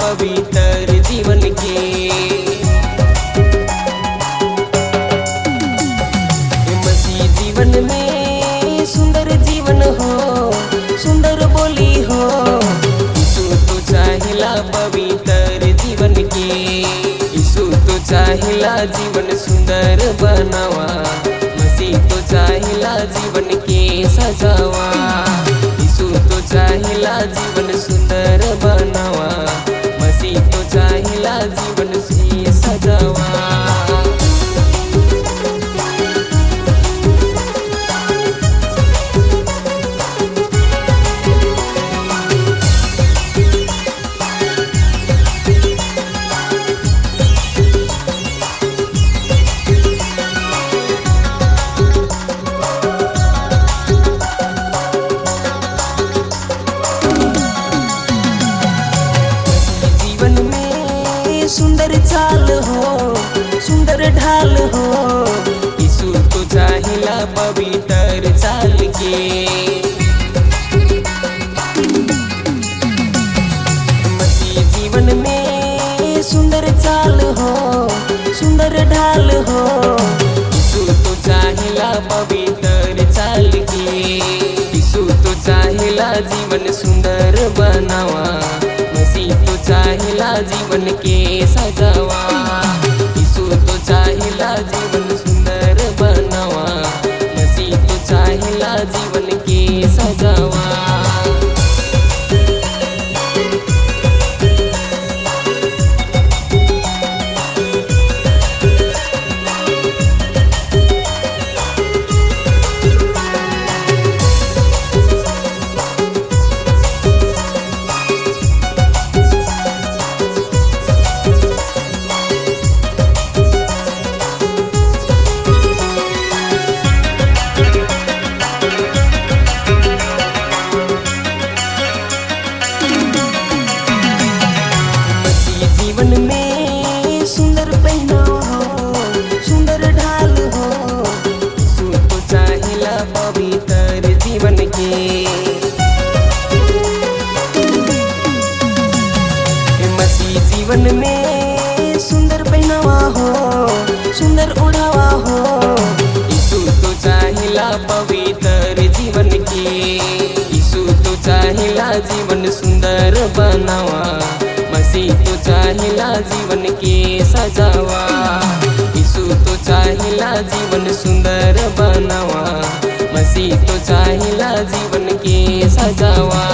पवित्र जीवन के। मसीह जीवन में सुंदर जीवन हो, सुंदर बोली हो यीशु तो चाहेला पवित्र जीवन के। यीशु तो चाहेला जीवन सुंदर बनावा, मसीह तो चाहिला जीवन के सजावा। तो चाहेला जीवन सुंदर बनावा। सुंदर ढाल हो। यीशु तो चाहेला पवित्र चाल के। मसीह जीवन में सुंदर चाल हो, सुंदर ढाल हो। यीशु तो चाहेला पवित्र चाल के। यीशु तो चाहेला जीवन सुंदर बनावा। मसीह तो चाहेला जीवन के सजावा। चाहेला जीवन जीवन में सुंदर पहनावा हो सुंदर ढाल हो। तो चाहेला पवित्र जीवन के। मसीह जीवन में सुंदर पहनावा हो सुंदर ओढ़ावा हो। यीशु तो चाहेला पवित्र जीवन के। यीशु तो चाहेला जीवन सुंदर बनावा। चाहेला जीवन के सजावा। यीशु तो चाहेला जीवन सुंदर बनावा। मसीह तो चाहेला जीवन के सजावा।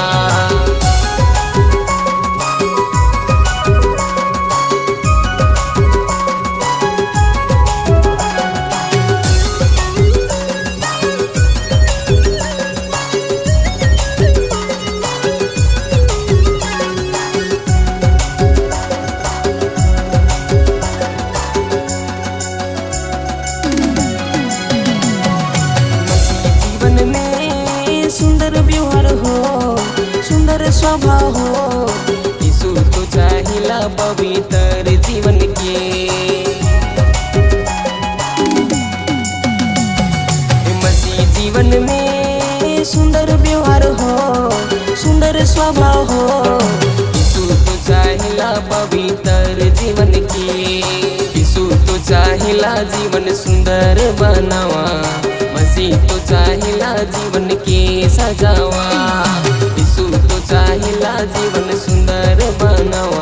सुंदर स्वभाव हो। यीशु तो चाहेला पवित्र जीवन के। मसीह जीवन में सुंदर व्यवहार हो, सुंदर स्वभाव हो। यीशु तो चाहेला पवित्र जीवन के। यीशु तो चाहेला जीवन सुंदर बनावा। मसीह तो चाहिला जीवन के सजावा। चाहेला जीवन सुंदर बनावा